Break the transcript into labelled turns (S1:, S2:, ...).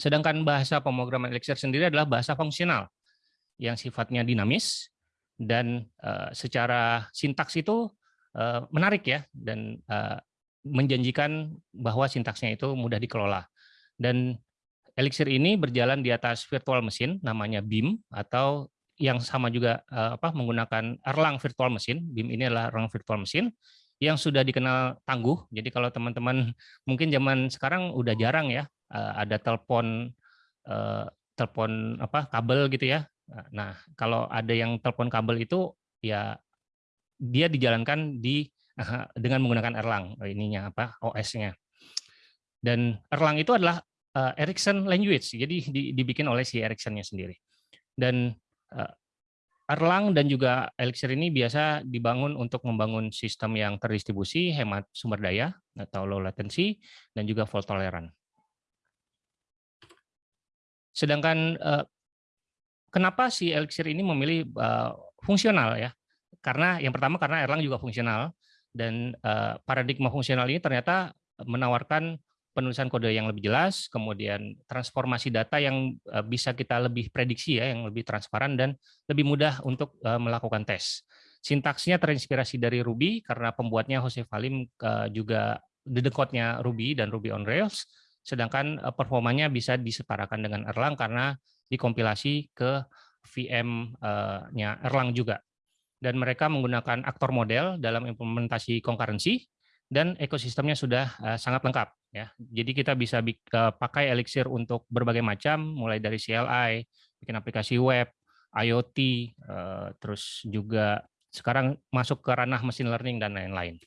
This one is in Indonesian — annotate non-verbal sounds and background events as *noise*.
S1: Sedangkan bahasa pemrograman Elixir sendiri adalah bahasa fungsional yang sifatnya dinamis dan uh, secara sintaks itu uh, menarik ya dan uh, menjanjikan bahwa sintaksnya itu mudah dikelola. Dan Elixir ini berjalan di atas virtual mesin namanya BIM atau yang sama juga apa menggunakan Erlang virtual mesin. BIM ini adalah Erlang virtual mesin yang sudah dikenal tangguh. Jadi kalau teman-teman mungkin zaman sekarang udah jarang ya uh, ada telepon uh, telepon apa kabel gitu ya. Nah, kalau ada yang telepon kabel itu ya dia dijalankan di *laughs* dengan menggunakan Erlang ininya apa OS-nya. Dan Erlang itu adalah uh, Ericsson language. Jadi dibikin oleh si Ericsson-nya sendiri. Dan Erlang dan juga Elixir ini biasa dibangun untuk membangun sistem yang terdistribusi, hemat sumber daya atau low latency, dan juga fault tolerant. Sedangkan eh, kenapa si Elixir ini memilih eh, fungsional ya? Karena yang pertama karena Erlang juga fungsional dan eh, paradigma fungsional ini ternyata menawarkan penulisan kode yang lebih jelas, kemudian transformasi data yang eh, bisa kita lebih prediksi ya, yang lebih transparan dan lebih mudah untuk eh, melakukan tes. Sintaksnya terinspirasi dari Ruby karena pembuatnya Jose Valim eh, juga dedekotnya Ruby dan Ruby on Rails, sedangkan performanya bisa disetarakan dengan Erlang karena dikompilasi ke VM-nya Erlang juga. Dan mereka menggunakan aktor model dalam implementasi concurrency, dan ekosistemnya sudah uh, sangat lengkap ya. Jadi kita bisa pakai Elixir untuk berbagai macam mulai dari CLI, bikin aplikasi web, IoT, eh, terus juga sekarang masuk ke ranah machine learning dan lain-lain.